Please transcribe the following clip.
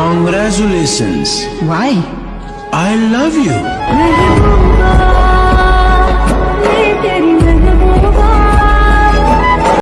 Congratulations. Why? I love you.